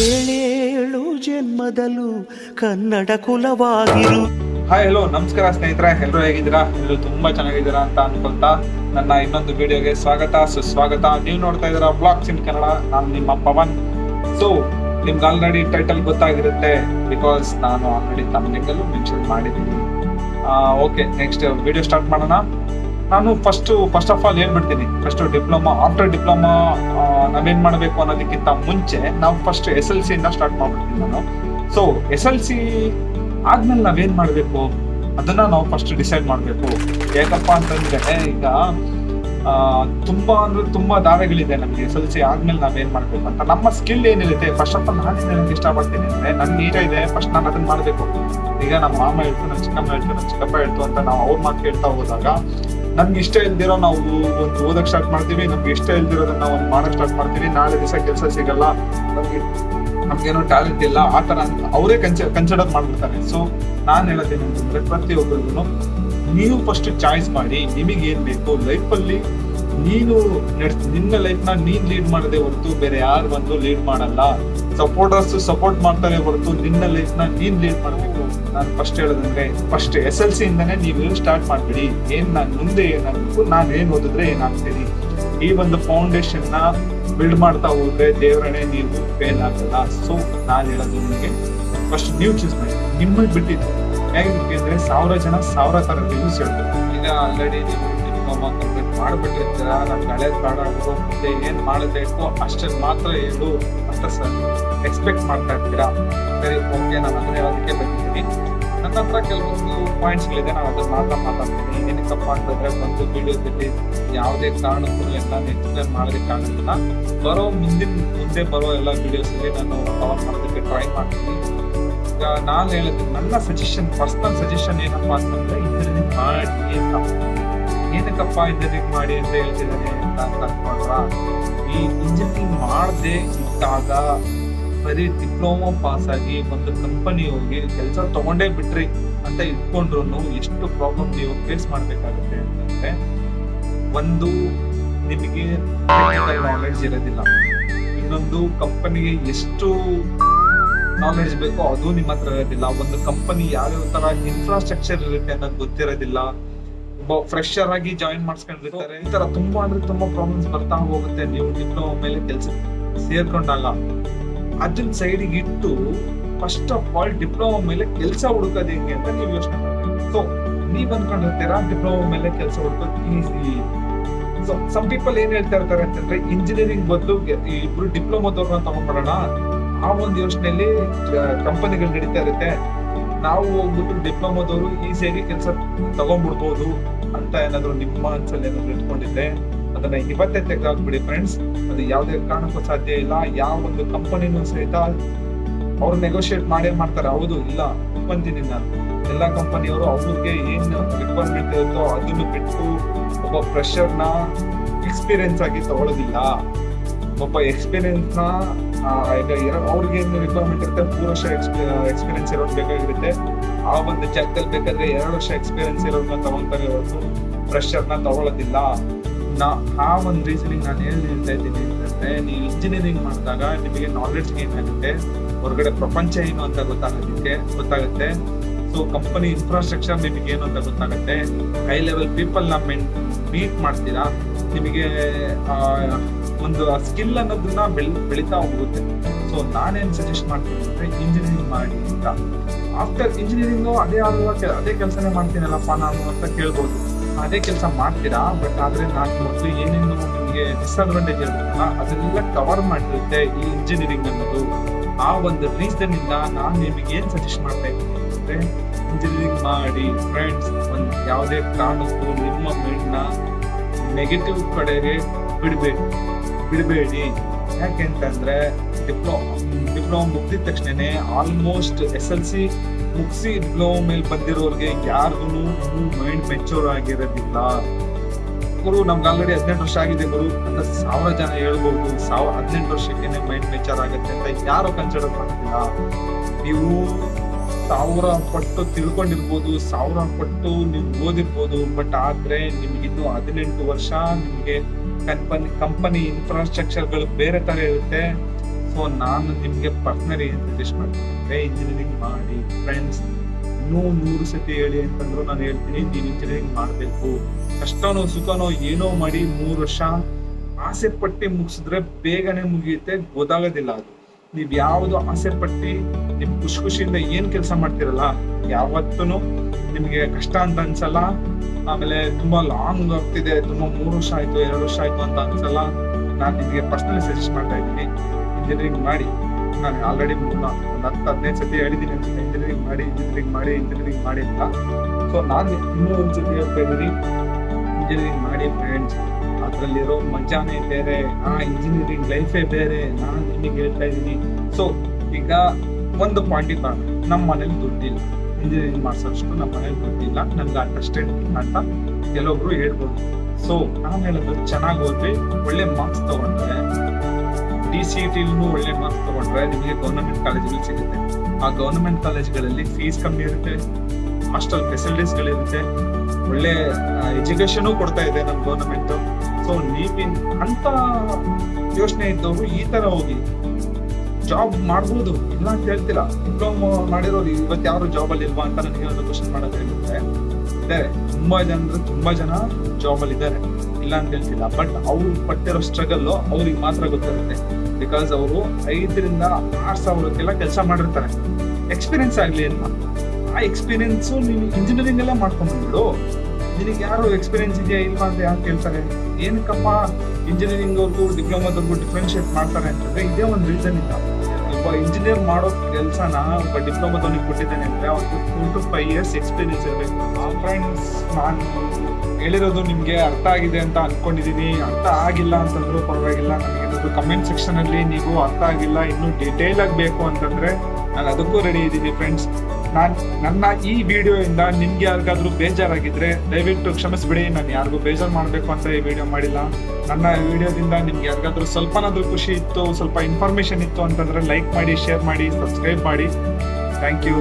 ಏಳೇಳು ಜನ್ಮದಲ್ಲೂ ಕನ್ನಡ ಕುಲವಾಗಿರು. ಹಾಯ್ ಹಲೋ ನಮಸ್ಕಾರ ಸ್ನೇಹಿತರೆ. ಎಲ್ಲರೂ ಹೇಗಿದ್ದೀರಾ? ಎಲ್ಲರೂ ತುಂಬಾ ಚೆನ್ನಾಗಿದ್ದೀರಾ ಅಂತ ಅನ್ಕೊಳ್ತಾ ನನ್ನ ಇನ್ನೊಂದು ವಿಡಿಯೋಗೆ ಸ್ವಾಗತ. ಸುಸ್ವಾಗತ. ನೀವು ನೋಡ್ತಾ ಇದ್ದೀರಾ ಬ್ಲಾಕ್ಸ್ ಇನ್ ಕನ್ನಡ ನಾನು ನಿಮ್ಮ ಪವನ್. ಸೊ ನಿಮ್ಗೆ ಆಲ್ರೆಡಿ ಟೈಟಲ್ ಗೊತ್ತಾಗಿರುತ್ತೆ ಬಿಕಾಸ್ ನಾನು ಆಲ್ರೆಡಿ ತಮ್ಮನಿಂಗಲ್ಲೂ ಮೆನ್ಷನ್ ಮಾಡಿದ್ದೀನಿ. ಓಕೆ ನೆಕ್ಸ್ಟ್ ವಿಡಿಯೋ ಸ್ಟಾರ್ಟ್ ಮಾಡೋಣ. ನಾನು ಫಸ್ಟ್ ಫಸ್ಟ್ ಆಫ್ ಆಲ್ ಹೇಳ್ಬಿಡ್ತೀನಿ. ಫಸ್ಟ್ ಡಿಪ್ಲೊಮಾ ಆಫ್ಟರ್ ಡಿಪ್ಲೊಮಾ ನಾವೇನ್ ಮಾಡಬೇಕು ಅನ್ನೋದಕ್ಕಿಂತ ಮುಂಚೆ ನಾವು ಫಸ್ಟ್ ಎಸ್ ಎಲ್ ಸಿಯಿಂದ ಸ್ಟಾರ್ಟ್ ಮಾಡ್ಬಿಡ್ತೀನಿ ನಾನು. ಸೊ ಎಸ್ ಎಲ್ ಸಿ ಆದ್ಮೇಲೆ ನಾವೇನ್ ಮಾಡಬೇಕು? ಅದನ್ನ ನಾವು ಫಸ್ಟ್ ಡಿಸೈಡ್ ಮಾಡಬೇಕು. ಯಾಕಪ್ಪ ಅಂತಂದ್ರೆ ಈಗ ತುಂಬಾ ಅಂದ್ರೆ ತುಂಬಾ ದಾರಿಗಳಿದೆ ನಮಗೆ ಎಸ್ ಎಲ್ ಸಿ ಆದ್ಮೇಲೆ ನಾವೇನ್ ಮಾಡ್ಬೇಕು ಅಂತ. ನಮ್ಮ ಸ್ಕಿಲ್ ಏನಿರುತ್ತೆ? ಫಸ್ಟ್ ಆಫ್ ಆಲ್ ನಾನು ಹೇಳಕ್ ಇಷ್ಟಪಡ್ತೀನಿ ಅಂದ್ರೆ ನನ್ಗೆ ಈಗ ಇದೆ. ಫಸ್ಟ್ ನಾನು ಅದನ್ನ ಮಾಡಬೇಕು. ಈಗ ನಮ್ಮ ಮಾಮ ಹೇಳ್ತು ನಮ್ಮ ಚಿಕ್ಕಮ್ಮ ಹೇಳ್ತು ನಮ್ಮ ಚಿಕ್ಕಪ್ಪ ಹೇಳ್ತು ಅಂತ ನಾವು ಅವ್ರ ಮಾತು ಕೇಳ್ತಾ ಹೋದಾಗ ನಮ್ಗೆ ಇಷ್ಟ ಇಲ್ದಿರೋ ನಾವು ಒಂದು ಓದಕ್ ಸ್ಟಾರ್ಟ್ ಮಾಡ್ತೀವಿ, ನಮ್ಗೆ ಇಷ್ಟ ಇಲ್ದಿರೋದನ್ನ ಒಂದು ಮಾಡಕ್ ಸ್ಟಾರ್ಟ್ ಮಾಡ್ತೀವಿ. ನಾಳೆ ದಿವಸ ಕೆಲಸ ಸಿಗಲ್ಲ, ನಮ್ಗೆ ನಮ್ಗೇನೋ ಟ್ಯಾಲೆಂಟ್ ಇಲ್ಲ, ಆ ತರ ಅವರೇ ಕನ್ಸಿ, ಕನ್ಸಿಡರ್ ಮಾಡ್ಬಿಡ್ತಾರೆ. ಸೊ ನಾನ್ ಹೇಳೋದೇನು ಅಂತಂದ್ರೆ ಪ್ರತಿಯೊಬ್ಬರಿಗೂ ನೀವು ಫಸ್ಟ್ ಚಾಯ್ಸ್ ಮಾಡಿ ನಿಮಗೆ ಏನ್ ಬೇಕು ಲೈಫಲ್ಲಿ ನೀನು ನಿನ್ನ ಲೈಫ್ನ ನೀನ್ ಲೀಡ್ ಮಾಡದೆ ಹೊರತು ಬೇರೆ ಯಾರು ಬಂದು ಲೀಡ್ ಮಾಡಲ್ಲ. ಸಪೋರ್ಟರ್ಸ್ ಸಪೋರ್ಟ್ ಮಾಡ್ತಾರೆ ಹೊರತು ನಿನ್ನ ಲೈಫ್ನ ನೀನ್ ಲೀಡ್ ಮಾಡಬೇಕು. ನಾನು ಫಸ್ಟ್ ಹೇಳೋದಂದ್ರೆ ಫಸ್ಟ್ ಎಸ್ ಎಲ್ ಸಿ ಇಂದಾನೆ ನೀವು ಸ್ಟಾರ್ಟ್ ಮಾಡ್ಬಿಡಿ. ಏನ್ ನಾನು ಮುಂದೆ ಏನಾಗಬೇಕು, ನಾನು ಏನ್ ಓದಿದ್ರೆ ಏನಾಗ್ತೀನಿ? ಈ ಒಂದು ಫೌಂಡೇಶನ್ನ ಬಿಲ್ಡ್ ಮಾಡ್ತಾ ಹೋದ್ರೆ ದೇವರಣೆ ನೀವು ಫೇಲ್ ಆಗಲ್ಲ ಸೊ ನಾನು ಹೇಳೋದು ನಿಮಗೆ ಫಸ್ಟ್ ನೀವು ಚೂಸ್ ಮಾಡಿ. ನಿಮ್ಮಲ್ಲಿ ಬಿಟ್ಟಿದ್ದು. ಹೇಗೆ ಅಂದ್ರೆ ಸಾವಿರ ಜನ ಸಾವಿರ ತರ ರಿವ್ಯೂಸ್ ಹೇಳ್ತಾರೆ. ಈಗ ಆಲ್ರೆಡಿ ನೀವು ಡಿಪ್ಲೊಮಾ ಕಂಪ್ಲೀಟ್ ಮಾಡ್ಬಿಟ್ಟಿರ್ತೀರ ನಾನು ಹಳೇದ್ ಗುರು, ಮುಂದೆ ಏನ್ ಮಾಡಬೇಕು ಅಷ್ಟನ್ನು ಮಾತ್ರ ಹೇಳು ಅಂತ ಸರ್ ಎಕ್ಸ್ಪೆಕ್ಟ್ ಮಾಡ್ತಾ ಇರ್ತೀರಾ ಸರಿ ಓಕೆ ನಾನು ಅದನ್ನೇ ಹೇಳೋದಕ್ಕೆ ಬಂದಿದ್ದೀನಿ ನನ್ನ ಹತ್ರ ಕೆಲವೊಂದು ಪಾಯಿಂಟ್ಸ್ಗಳಿದೆ ನಾನು ಅದನ್ನು ಮಾತ್ರ ಮಾತಾಡ್ತೀನಿ. ಏನಕ್ಕಪ್ಪ ಅಂತಂದರೆ ಒಂದು ವಿಡಿಯೋದಲ್ಲಿ ಯಾವುದೇ ಕಾರಣಕ್ಕೂ ಎಲ್ಲ ಎಕ್ಸ್ಪ್ಲೇನ್ ಮಾಡೋದಕ್ಕಾಗಲ್ಲ ಬರೋ ಮುಂದಿನ ಮುಂದೆ ಬರೋ ಎಲ್ಲ ವಿಡಿಯೋಸ್ ಅಲ್ಲಿ ನಾನು ಕವರ್ ಮಾಡೋದಕ್ಕೆ ಟ್ರೈ ಮಾಡ್ತೀನಿ. ಈಗ ನಾನು ಹೇಳಿದ್ದು ನನ್ನ ಸಜೆಷನ್ ಪರ್ಸನಲ್ ಸಜೆಷನ್ ಏನಪ್ಪಾ ಅಂತಂದ್ರೆ ಇಂಜಿನಿಯರಿಂಗ್ ಮಾಡಿ ಅಂತ. ಏನಕ್ಕಪ್ಪ ಇಂಜಿನಿಯರಿಂಗ್ ಮಾಡಿ ಅಂತ ಹೇಳ್ತಿದ್ದಾನೆ ಅಂತ ಅನ್ಕೊಂಡ್ರ? ಈ ಇಂಜಿನಿಯರಿಂಗ್ ಮಾಡದೆ ಇದ್ದಾಗ ಬರೀ ಡಿಪ್ಲೊಮಾ ಪಾಸ್ ಆಗಿ ಒಂದು ಕಂಪನಿ ಹೋಗಿ ಕೆಲಸ ತಗೊಂಡೇ ಬಿಟ್ರಿ ಅಂತ ಇಟ್ಕೊಂಡ್ರು ಎಷ್ಟು ಪ್ರಾಬ್ಲಮ್ ನೀವು ಫೇಸ್ ಮಾಡ್ಬೇಕಾಗುತ್ತೆ ಅಂತಂದ್ರೆ, ಒಂದು ನಿಮಗೆ ನಾಲೆಡ್ಜ್ ಇರೋದಿಲ್ಲ. ಇನ್ನೊಂದು ಕಂಪನಿಗೆ ಎಷ್ಟು ನಾಲೆಡ್ಜ್ ಬೇಕೋ ಅದು ನಿಮ್ಮ ಹತ್ರ ಇರೋದಿಲ್ಲ. ಒಂದು ಕಂಪನಿ ಯಾವ್ಯಾವ ತರ ಇನ್ಫ್ರಾಸ್ಟ್ರಕ್ಚರ್ ಇರುತ್ತೆ ಅನ್ನೋದು ಗೊತ್ತಿರೋದಿಲ್ಲ. ಫ್ರೆಶರ್ ಆಗಿ ಜಾಯಿನ್ ಮಾಡಿಸ್ಕೊಂಡಿರ್ತಾರೆ. ಈ ತರ ತುಂಬಾ ಅಂದ್ರೆ ತುಂಬಾ ಪ್ರಾಬ್ಲಮ್ಸ್ ಬರ್ತಾ ಹೋಗುತ್ತೆ. ನೀವು ಡಿಪ್ಲೊಮಾ ಮೇಲೆ ಕೆಲಸ ಸೇರ್ಕೊಂಡಾಗ. ಅದನ್ನ ಸೈಡ್ ಇಟ್ಟು ಫಸ್ಟ್ ಆಫ್ ಆಲ್ ಡಿಪ್ಲೊಮಾ ಮೇಲೆ ಕೆಲಸ ಹುಡುಕೋದು ಹೆಂಗೆ ಅಂತ ನೀವು ಯೋಚನೆ ಸೊ ನೀವ್ ಅನ್ಕೊಂಡಿರ್ತೀರಾ ಡಿಪ್ಲೊಮಾ ಮೇಲೆ ಕೆಲಸ ಹುಡುಕೋದು ಈಸಿ ಸೊ ಸಮ್ ಪೀಪಲ್ ಏನ್ ಹೇಳ್ತಾ ಇರ್ತಾರೆ ಅಂತಂದ್ರೆ ಇಂಜಿನಿಯರಿಂಗ್ ಬದಲು ಇಬ್ರು ಡಿಪ್ಲೊಮಾದವ್ರನ್ನ ತಗೊಂಡ್ಬಿಡೋಣ ಆ ಒಂದು ಯೋಚನೆಯಲ್ಲಿ ಕಂಪನಿಗಳು ನಡೀತಾ ಇರುತ್ತೆ. ನಾವು ಹೋಗ್ಬಿಟ್ಟು ಡಿಪ್ಲೊಮಾದವರು ಈಸಿಯಾಗಿ ಕೆಲಸ ತಗೊಂಡ್ಬಿಡ್ಬೋದು. ಅಂತ ಏನಾದ್ರು ನಿಮ್ಮ ಮನಸ್ಸಲ್ಲಿ ಏನಾದ್ರು ಇಟ್ಕೊಂಡಿದ್ರೆ ಅದನ್ನ ಇವತ್ತೇ ತೆಗೆದಾಕ್ಬಿಡಿ ಫ್ರೆಂಡ್ಸ್ ಅದು ಯಾವುದೇ ಕಾರಣಕ್ಕೂ ಸಾಧ್ಯ ಇಲ್ಲ. ಯಾವ ಒಂದು ಕಂಪನಿನೂ ಸಹಿತ ಅವ್ರು ನೆಗೋಶಿಯೇಟ್ ಮಾಡೇ ಮಾಡ್ತಾರೆ. ಹೌದು, ಇಲ್ಲ ನಾನು ಎಲ್ಲ ಕಂಪನಿಯವರು ಅವ್ರಿಗೆ ಏನ್ ರಿಕ್ವೈರ್ಮೆಂಟ್ ಇರುತ್ತೋ ಅದನ್ನು ಬಿಟ್ಟು ಒಬ್ಬ ಪ್ರೆಷರ್ನ ಎಕ್ಸ್ಪೀರಿಯನ್ಸ್ ಆಗಿ ತಗೊಳ್ಳೋದಿಲ್ಲ ಒಬ್ಬ ಎಕ್ಸ್ಪೀರಿಯನ್ಸ್ನ ಆ, ಈಗ ಎರಡು ಅವ್ರಿಗೆ ಏನು ರಿಕ್ವೈರ್ಮೆಂಟ್ ಇರುತ್ತೆ ಮೂರು ವರ್ಷ ಎಕ್ಸ್ಪೀರಿಯನ್ಸ್ ಇರೋದು ಬೇಕಾಗಿರುತ್ತೆ. ಆ ಒಂದು ಜಾಗದಲ್ಲಿ ಬೇಕಾದ್ರೆ ಎರಡು ವರ್ಷ ಎಕ್ಸ್ಪೀರಿಯನ್ಸ್ ಇರೋದನ್ನ ತಗೊಂತಾರೆ ಹೊರತು ಫ್ರೆಶರ್ನ ತಗೊಳ್ಳೋದಿಲ್ಲ ನಾ ಆ ಒಂದು ರೀಸನಿಂಗ್ ನಾನು ಏನು ಹೇಳ್ತಾ ಇದ್ದೀನಿ ಅಂತಂದ್ರೆ ನೀವು ಇಂಜಿನಿಯರಿಂಗ್ ಮಾಡಿದಾಗ ನಿಮಗೆ ನಾಲೆಡ್ಜ್ ಏನಾಗುತ್ತೆ ಹೊರಗಡೆ ಪ್ರಪಂಚ ಏನು ಅಂತ ಗೊತ್ತಾಗೋದಕ್ಕೆ ಗೊತ್ತಾಗುತ್ತೆ. ಸೊ ಕಂಪನಿ ಇನ್ಫ್ರಾಸ್ಟ್ರಕ್ಚರ್ ನಿಮಗೆ ಏನು ಅಂತ ಗೊತ್ತಾಗುತ್ತೆ. ಹೈ ಲೆವೆಲ್ ಪೀಪಲ್ನ ಮೀಟ್ ಮಾಡ್ತೀರಾ? ನಿಮಗೆ ಒಂದು ಸ್ಕಿಲ್ ಅನ್ನೋದನ್ನ ಬೆಳ್, ಬೆಳಿತಾ ಹೋಗುತ್ತೆ. ಸೊ ನಾನೇನ್ ಸಜೆಸ್ಟ್ ಮಾಡ್ತೀನಿ ಅಂದ್ರೆ ಇಂಜಿನಿಯರಿಂಗ್ ಮಾಡಿ ಅಂತ. ಆಫ್ಟರ್ ಇಂಜಿನಿಯರಿಂಗ್ ಅದೇ ಆಗುವ ಅದೇ ಕೆಲಸನೇ ಮಾಡ್ತೀನಲ್ಲಪ್ಪ ನಾನು ಅಂತ ಕೇಳ್ಬೋದು. ಅದೇ ಕೆಲಸ ಮಾಡ್ತೀರಾ? ಬಟ್ ಆದ್ರೆ ನಾನು ಮೊದಲು ಏನೇನು ನಿಮಗೆ ಡಿಸ್ಅಡ್ವಾಂಟೇಜ್ ಇರುತ್ತಲ್ಲ, ಅದನ್ನೆಲ್ಲ ಕವರ್ ಮಾಡಿರುತ್ತೆ ಈ ಇಂಜಿನಿಯರಿಂಗ್ ಅನ್ನೋದು. ಆ ಒಂದು ರೀಸನ್ ಇಂದ ನಾನು ನಿಮಗೆ ಏನ್ ಸಜೆಸ್ಟ್ ಮಾಡ್ತಾ ಇದ್ದೀನಿ ಅಂದ್ರೆ ಇಂಜಿನಿಯರಿಂಗ್ ಮಾಡಿ ಫ್ರೆಂಡ್ಸ್ ಒಂದು ಯಾವುದೇ ಕಾರಣಕ್ಕೂ ನಿಮ್ಮ ಮೈಂಡ್ನ ನೆಗೆಟಿವ್ ಕಡೆಗೆ ಬಿಡಬೇಡಿ ಬಿಡಬೇಡಿ. ಯಾಕೆ ಅಂತಂದ್ರೆ ಡಿಪ್ಲೊಮಾ ಡಿಪ್ಲೊಮಾ ಮುಗಿದ ತಕ್ಷಣನೇ ಆಲ್ಮೋಸ್ಟ್ ಎಸ್ ಎಲ್ ಸಿ ಮುಗಿಸಿ ಡಿಪ್ಲೊಮಾ ಮೇಲೆ ಬಂದಿರೋರಿಗೆ ಯಾರಿಗೂ ಮೈಂಡ್ ಮೆಚೂರ್ ಆಗಿರೋದಿಲ್ಲ. ಗುರು, ನಮ್ಗೆ ಆಲ್ರೆಡಿ ಹದಿನೆಂಟು ವರ್ಷ ಆಗಿದೆ ಗುರು. ಅಂತ ಸಾವಿರ ಜನ ಹೇಳ್ಬೋದು, ಸಾವಿರ ಹದಿನೆಂಟು ವರ್ಷಕ್ಕೆ ಮೈಂಡ್ ಮೆಚೂರ್ ಆಗುತ್ತೆ ಅಂತ ಯಾರು ಕನ್ಸಿಡರ್ ಮಾಡ್ತಿಲ್ಲ. ನೀವು ಸಾವಿರ ಪಟ್ಟು ತಿಳ್ಕೊಂಡಿರ್ಬೋದು, ಸಾವಿರ ಪಟ್ಟು ನೀವು ಓದಿರ್ಬೋದು ಬಟ್ ಆದ್ರೆ ನಿಮ್ಗಿನ್ನು ಹದಿನೆಂಟು ವರ್ಷ ನಿಮ್ಗೆ ಕಂಪನಿ ಕಂಪನಿ ಇನ್ಫ್ರಾಸ್ಟ್ರಕ್ಚರ್ಗಳು ಬೇರೆ ತರ ಇರುತ್ತೆ. ಸೊ ನಾನು ನಿಮಗೆ ಪರ್ಸ್ನಲಿ ಸಜೆಸ್ಟ್ ಮಾಡ್ತೀನಿ ಇಂಜಿನಿಯರಿಂಗ್ ಮಾಡಿ ಫ್ರೆಂಡ್ಸ್ ಇನ್ನೂ ನೂರು ಸತಿ ಹೇಳಿ ಅಂತಂದ್ರು ನಾನು ಹೇಳ್ತೀನಿ, ನೀನು ಇಂಜಿನಿಯರಿಂಗ್ ಮಾಡಬೇಕು. ಕಷ್ಟನೋ, ಸುಖನೋ ಏನೋ ಮಾಡಿ ಮೂರು ವರ್ಷ ಆಸೆ ಪಟ್ಟಿ ಮುಗಿಸಿದ್ರೆ ಬೇಗನೆ ಮುಗಿಯುತ್ತೆ, ಗೊತ್ತಾಗೋದಿಲ್ಲ ಅದು. ನೀವು ಯಾವ್ದು ಆಸೆ ಪಟ್ಟಿ, ನಿಮ್ ಖುಷಿ ಖುಷಿಯಿಂದ ಏನು ಕೆಲಸ ಮಾಡ್ತಿರಲ್ಲ ಯಾವತ್ತೂ ನಿಮಗೆ ಕಷ್ಟ ಅಂತ ಅನ್ಸಲ್ಲ. ಆಮೇಲೆ ತುಂಬಾ ಲಾಂಗ್ ಆಗ್ತಿದೆ ತುಂಬಾ ಮೂರು ವರ್ಷ ಆಯ್ತು, ಎರಡು ವರ್ಷ ಆಯ್ತು ಅಂತ ಅನ್ಸಲ್ಲ. ನಾನು ನಿಮಗೆ ಪರ್ಸನಲಿ ಸಜೆಸ್ಟ್ ಮಾಡ್ತಾ ಇದ್ದೀನಿ. ಇಂಜಿನಿಯರಿಂಗ್ ಮಾಡಿ. ನಾನು ಆಲ್ರೆಡಿ ಒಂದು ಹತ್ತು, ಹದಿನೈದು ಸತಿ ಹೇಳಿದ್ದೀನಿ ಅನ್ಸುತ್ತೆ. ಇಂಜಿನಿಯರಿಂಗ್ ಮಾಡಿ ಇಂಜಿನಿಯರಿಂಗ್ ಮಾಡಿ ಇಂಜಿನಿಯರಿಂಗ್ ಮಾಡಿ ಅಂತ. ಸೊ ನಾನು ಇನ್ನೂ ಒಂದ್ಸತಿ ಹೇಳ್ತಾ ಇದ್ದೀನಿ. ಇಂಜಿನಿಯರಿಂಗ್ ಮಾಡಿ ಫ್ರೆಂಡ್ಸ್ ಅದರಲ್ಲಿರೋ ಮಜಾನೇ ಬೇರೆ, ಆ ಇಂಜಿನಿಯರಿಂಗ್ ಲೈಫೇ ಬೇರೆ ನಾನು ನಿಮಗೆ ಹೇಳ್ತಾ ಇದ್ದೀನಿ. ಸೊ ಈಗ ಒಂದು ಪಾಯಿಂಟ್ ನಮ್ಮ ಮನೇಲಿ ದುಡ್ಡಿಲ್ಲ. ಇಂಜಿನಿಯರಿಂಗ್ ಮಾಡಿಸೋಷ್ಟು ನಮ್ಮ ಮನೇಲಿ ಗೊತ್ತಿಲ್ಲ. ನಮ್ಗೆ ಅಂಡರ್ಸ್ಟ್ಯಾಂಡಿಂಗ್ ಅಂತ ಕೆಲವೊಬ್ರು ಹೇಳ್ಬೋದು. ಸೊ ನಾನು ಹೇಳೋದು, ಚೆನ್ನಾಗಿ ಓದ್ರಿ, ಒಳ್ಳೆ ಮಾರ್ಕ್ಸ್ ತಗೊಂಡ್ರೆ ಡಿ ಸಿ ಟಿಲೂ ಒಳ್ಳೆ ಮಾರ್ಕ್ಸ್ ತಗೊಂಡ್ರೆ ನಿಮಗೆ ಗೌರ್ಮೆಂಟ್ ಕಾಲೇಜ್ಗಳು ಸಿಗುತ್ತೆ. ಆ ಗೌರ್ಮೆಂಟ್ ಕಾಲೇಜ್ಗಳಲ್ಲಿ ಫೀಸ್ ಕಮ್ಮಿ ಇರುತ್ತೆ ಹಾಸ್ಟೆಲ್ ಫೆಸಿಲಿಟೀಸ್ಗಳಿರುತ್ತೆ ಒಳ್ಳೆ ಎಜುಕೇಶನ್ ಕೊಡ್ತಾ ಇದೆ ನಮ್ಮ ಗೌರ್ಮೆಂಟ್ ಸೊ ನೀವಿನ್ ಅಂತ ಯೋಚನೆ ಇದ್ದವರು ಈ ತರ ಹೋಗಿ ಜಾಬ್ ಮಾಡ್ಬೋದು. ಇಲ್ಲ ಅಂತ ಹೇಳ್ತಿಲ್ಲ. ಡಿಪ್ಲೊಮಾ ಮಾಡಿರೋರು ಇವತ್ತು ಯಾರು ಜಾಬ್ ಅಲ್ಲಿ ಇಲ್ವಾ ಅಂತ ನನಗೆ ಒಂದು ಕ್ವಶನ್ ಮಾಡೋದಾಗಿರುತ್ತೆ ಇದ್ದಾರೆ ತುಂಬಾ ಜನ ತುಂಬಾ ಜನ ಜಾಬ್ ಅಲ್ಲಿ ಇದ್ದಾರೆ. ಇಲ್ಲ ಅಂತ ಹೇಳ್ತಿಲ್ಲ. ಬಟ್ ಅವ್ರು ಪಟ್ಟಿರೋ ಸ್ಟ್ರಗಲ್ ಅವ್ರಿಗೆ ಮಾತ್ರ ಗೊತ್ತಿರುತ್ತೆ. ಬಿಕಾಸ್ ಅವರು ಐದರಿಂದ ಆರ್ ಸಾವಿರಕ್ಕೆಲ್ಲ ಕೆಲಸ ಮಾಡಿರ್ತಾರೆ. ಎಕ್ಸ್ಪೀರಿಯನ್ಸ್ ಆಗ್ಲಿ ಅಂತ ಆ ಎಕ್ಸ್ಪೀರಿಯನ್ಸ್ ನೀನು ಇಂಜಿನಿಯರಿಂಗ್ ಎಲ್ಲ ಮಾಡ್ಕೊಂಡ್ಬಿಡು. ನಿನಗೆ ಯಾರು ಎಕ್ಸ್ಪೀರಿಯನ್ಸ್ ಇದೆಯಾ ಇಲ್ವಾ ಅಂತ ಯಾರು ಕೇಳ್ತಾರೆ? ಏನಕ್ಕಪ್ಪ ಇಂಜಿನಿಯರಿಂಗ್ ಅವ್ರಿಗೂ ಡಿಪ್ಲೊಮಾದವ್ರಿಗೂ ಡಿಫ್ರೆನ್ಶಿಯೇಟ್ ಮಾಡ್ತಾರೆ ಅಂತಂದ್ರೆ ಇದೇ ಒಂದು ರೀಸನ್ ಇಲ್ಲ ಒಬ್ಬ ಇಂಜಿನಿಯರ್ ಮಾಡೋ ಕೆಲಸನ ಒಬ್ಬ ಡಿಪ್ಲೊಮಾದವನಿಗೆ ಕೊಟ್ಟಿದ್ದಾನೆ ಅಂದ್ರೆ ಅವ್ರಿಗೆ four to five years experience ಇರಬೇಕು. ಆ ಫ್ರೆಂಡ್ಸ್ ನಾನು ಹೇಳಿರೋದು ನಿಮಗೆ ಅರ್ಥ ಆಗಿದೆ ಅಂತ ಅನ್ಕೊಂಡಿದೀನಿ. ಅರ್ಥ ಆಗಿಲ್ಲ ಅಂತಂದ್ರೂ ಪರವಾಗಿಲ್ಲ. ನನಗೆ ಕಮೆಂಟ್ ಸೆಕ್ಷನ್ ಅಲ್ಲಿ ನೀವು ಅರ್ಥ ಆಗಿಲ್ಲ, ಇನ್ನೂ ಡೀಟೇಲ್ ಆಗಿ ಬೇಕು ಅಂತಂದ್ರೆ ನಾನು ಅದಕ್ಕೂ ರೆಡಿ ಇದ್ದೀನಿ ಫ್ರೆಂಡ್ಸ್ ನಾನು ನನ್ನ ಈ ವಿಡಿಯೋಯಿಂದ ನಿಮ್ಗೆ ಯಾರಿಗಾದ್ರೂ ಬೇಜಾರಾಗಿದ್ರೆ ದಯವಿಟ್ಟು ಕ್ಷಮಿಸ್ಬಿಡಿ, ನಾನು ಯಾರಿಗೂ ಬೇಜಾರು ಮಾಡಬೇಕು ಅಂತ ಈ ವಿಡಿಯೋ ಮಾಡಿಲ್ಲ. ನನ್ನ ವಿಡಿಯೋದಿಂದ ನಿಮ್ಗೆ ಯಾರಿಗಾದ್ರೂ ಸ್ವಲ್ಪನಾದ್ರೂ ಖುಷಿ ಇತ್ತು, ಸ್ವಲ್ಪ ಇನ್ಫಾರ್ಮೇಶನ್ ಇತ್ತು ಅಂತಂದ್ರೆ ಲೈಕ್ ಮಾಡಿ ಶೇರ್ ಮಾಡಿ ಸಬ್ಸ್ಕ್ರೈಬ್ ಮಾಡಿ. Thank you